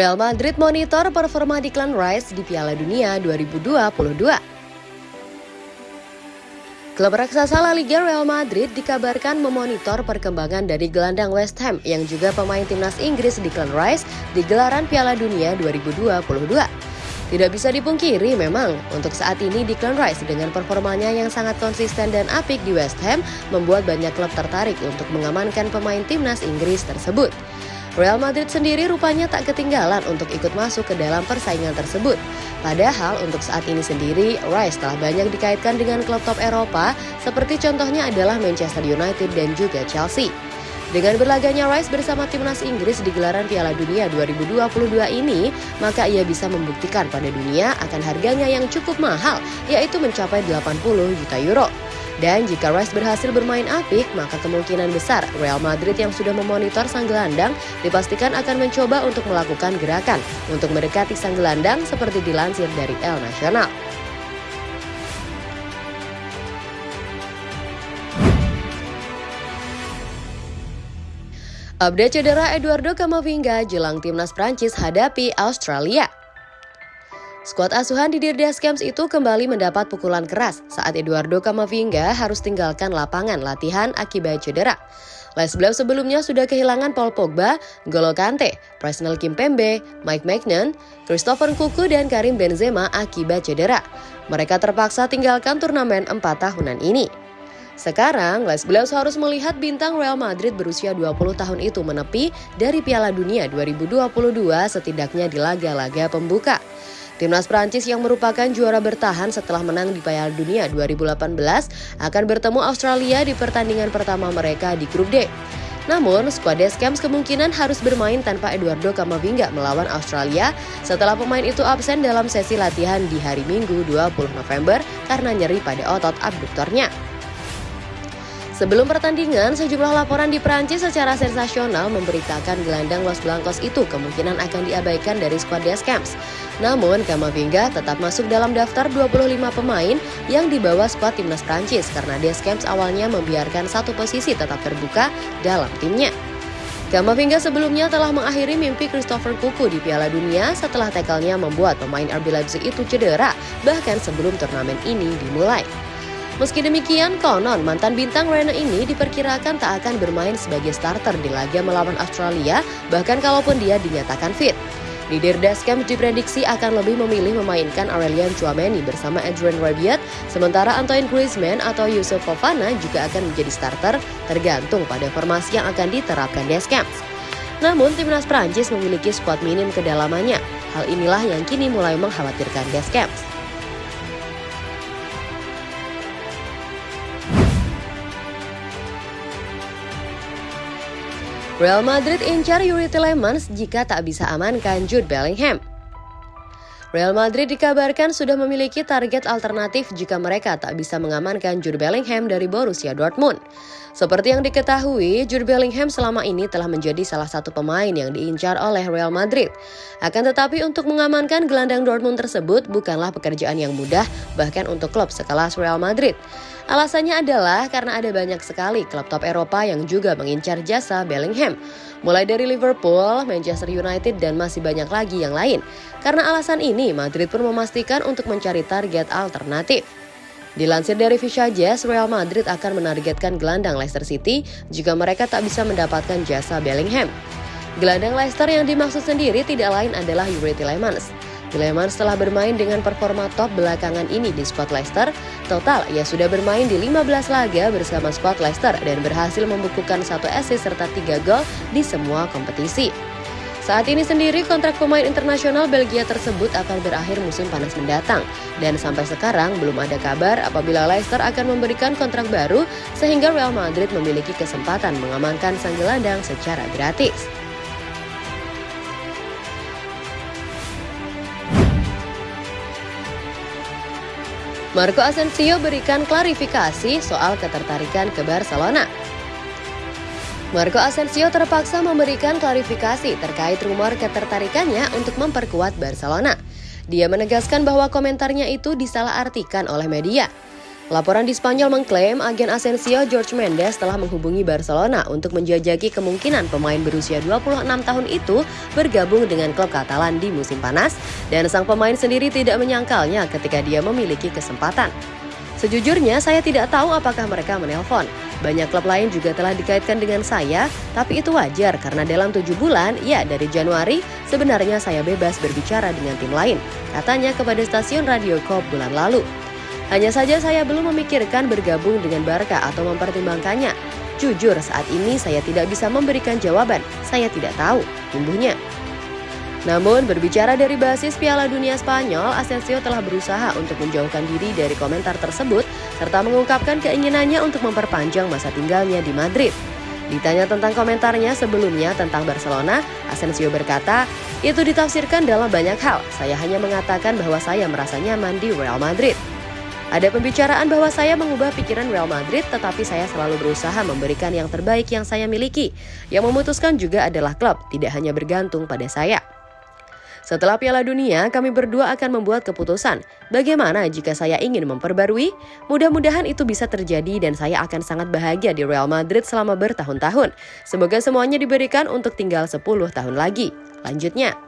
Real Madrid monitor performa Declan Rice di Piala Dunia 2022. Klub raksasa La Liga Real Madrid dikabarkan memonitor perkembangan dari gelandang West Ham yang juga pemain timnas Inggris Declan Rice di gelaran Piala Dunia 2022. Tidak bisa dipungkiri memang, untuk saat ini Declan Rice dengan performanya yang sangat konsisten dan apik di West Ham membuat banyak klub tertarik untuk mengamankan pemain timnas Inggris tersebut. Real Madrid sendiri rupanya tak ketinggalan untuk ikut masuk ke dalam persaingan tersebut. Padahal untuk saat ini sendiri, Rice telah banyak dikaitkan dengan klub top Eropa seperti contohnya adalah Manchester United dan juga Chelsea. Dengan berlaganya Rice bersama timnas Inggris di gelaran Piala Dunia 2022 ini, maka ia bisa membuktikan pada dunia akan harganya yang cukup mahal, yaitu mencapai 80 juta euro. Dan jika Rice berhasil bermain apik, maka kemungkinan besar Real Madrid yang sudah memonitor sang gelandang dipastikan akan mencoba untuk melakukan gerakan untuk mendekati sang gelandang seperti dilansir dari El Nacional. Update cedera Eduardo Camavinga jelang timnas Prancis hadapi Australia. Skuad asuhan di Dirdas Camps itu kembali mendapat pukulan keras saat Eduardo Camavinga harus tinggalkan lapangan latihan akibat cedera. Les Bleus sebelumnya sudah kehilangan Paul Pogba, Golo Kante, Presnel Kimpembe, Mike Magnan, Christopher Kuku, dan Karim Benzema akibat cedera. Mereka terpaksa tinggalkan turnamen 4 tahunan ini. Sekarang, Les Bleus harus melihat bintang Real Madrid berusia 20 tahun itu menepi dari Piala Dunia 2022 setidaknya di laga-laga pembuka. Timnas Prancis yang merupakan juara bertahan setelah menang di Piala Dunia 2018 akan bertemu Australia di pertandingan pertama mereka di grup D. Namun, skuad Deschamps kemungkinan harus bermain tanpa Eduardo Camavinga melawan Australia setelah pemain itu absen dalam sesi latihan di hari Minggu 20 November karena nyeri pada otot abduktornya. Sebelum pertandingan, sejumlah laporan di Prancis secara sensasional memberitakan gelandang Los Blancos itu kemungkinan akan diabaikan dari skuad Deschamps. Namun, Kamavinga tetap masuk dalam daftar 25 pemain yang dibawa skuad timnas Prancis karena Deschamps awalnya membiarkan satu posisi tetap terbuka dalam timnya. Kamavinga sebelumnya telah mengakhiri mimpi Christopher Kuku di Piala Dunia setelah tekelnya membuat pemain RB Leipzig itu cedera bahkan sebelum turnamen ini dimulai. Meski demikian, konon mantan bintang Rene ini diperkirakan tak akan bermain sebagai starter di laga melawan Australia, bahkan kalaupun dia dinyatakan fit. Leader Camp diprediksi akan lebih memilih memainkan Aurelian Chouameni bersama Adrian Rabiot, sementara Antoine Griezmann atau Yusuf Fofana juga akan menjadi starter tergantung pada formasi yang akan diterapkan Deschamps. Namun, timnas Prancis memiliki skuad minim kedalamannya. Hal inilah yang kini mulai mengkhawatirkan Deschamps. Real Madrid incar Yuri Tillemans jika tak bisa amankan Jude Bellingham. Real Madrid dikabarkan sudah memiliki target alternatif jika mereka tak bisa mengamankan Jude Bellingham dari Borussia Dortmund. Seperti yang diketahui, Jude Bellingham selama ini telah menjadi salah satu pemain yang diincar oleh Real Madrid. Akan tetapi untuk mengamankan gelandang Dortmund tersebut bukanlah pekerjaan yang mudah bahkan untuk klub sekelas Real Madrid. Alasannya adalah karena ada banyak sekali klub top Eropa yang juga mengincar jasa Bellingham. Mulai dari Liverpool, Manchester United, dan masih banyak lagi yang lain. Karena alasan ini, Madrid pun memastikan untuk mencari target alternatif. Dilansir dari Fisha Jazz, Real Madrid akan menargetkan gelandang Leicester City jika mereka tak bisa mendapatkan jasa Bellingham. Gelandang Leicester yang dimaksud sendiri tidak lain adalah Yuri Tillemans. Tillemans telah bermain dengan performa top belakangan ini di squad Leicester. Total, ia sudah bermain di 15 laga bersama squad Leicester dan berhasil membukukan satu assist serta tiga gol di semua kompetisi. Saat ini sendiri kontrak pemain internasional Belgia tersebut akan berakhir musim panas mendatang dan sampai sekarang belum ada kabar apabila Leicester akan memberikan kontrak baru sehingga Real Madrid memiliki kesempatan mengamankan sang gelandang secara gratis. Marco Asensio berikan klarifikasi soal ketertarikan ke Barcelona. Marco Asensio terpaksa memberikan klarifikasi terkait rumor ketertarikannya untuk memperkuat Barcelona. Dia menegaskan bahwa komentarnya itu disalahartikan oleh media. Laporan di Spanyol mengklaim agen Asensio George Mendes telah menghubungi Barcelona untuk menjajaki kemungkinan pemain berusia 26 tahun itu bergabung dengan klub Katalan di musim panas dan sang pemain sendiri tidak menyangkalnya ketika dia memiliki kesempatan. Sejujurnya saya tidak tahu apakah mereka menelpon. Banyak klub lain juga telah dikaitkan dengan saya, tapi itu wajar karena dalam tujuh bulan, ya dari Januari, sebenarnya saya bebas berbicara dengan tim lain, katanya kepada stasiun Radio Kop bulan lalu. Hanya saja saya belum memikirkan bergabung dengan Barca atau mempertimbangkannya. Jujur, saat ini saya tidak bisa memberikan jawaban. Saya tidak tahu, tumbuhnya. Namun, berbicara dari basis Piala Dunia Spanyol, Asensio telah berusaha untuk menjauhkan diri dari komentar tersebut serta mengungkapkan keinginannya untuk memperpanjang masa tinggalnya di Madrid. Ditanya tentang komentarnya sebelumnya tentang Barcelona, Asensio berkata, itu ditafsirkan dalam banyak hal. Saya hanya mengatakan bahwa saya merasa nyaman di Real Madrid. Ada pembicaraan bahwa saya mengubah pikiran Real Madrid, tetapi saya selalu berusaha memberikan yang terbaik yang saya miliki. Yang memutuskan juga adalah klub, tidak hanya bergantung pada saya. Setelah Piala Dunia, kami berdua akan membuat keputusan. Bagaimana jika saya ingin memperbarui? Mudah-mudahan itu bisa terjadi dan saya akan sangat bahagia di Real Madrid selama bertahun-tahun. Semoga semuanya diberikan untuk tinggal 10 tahun lagi. Lanjutnya,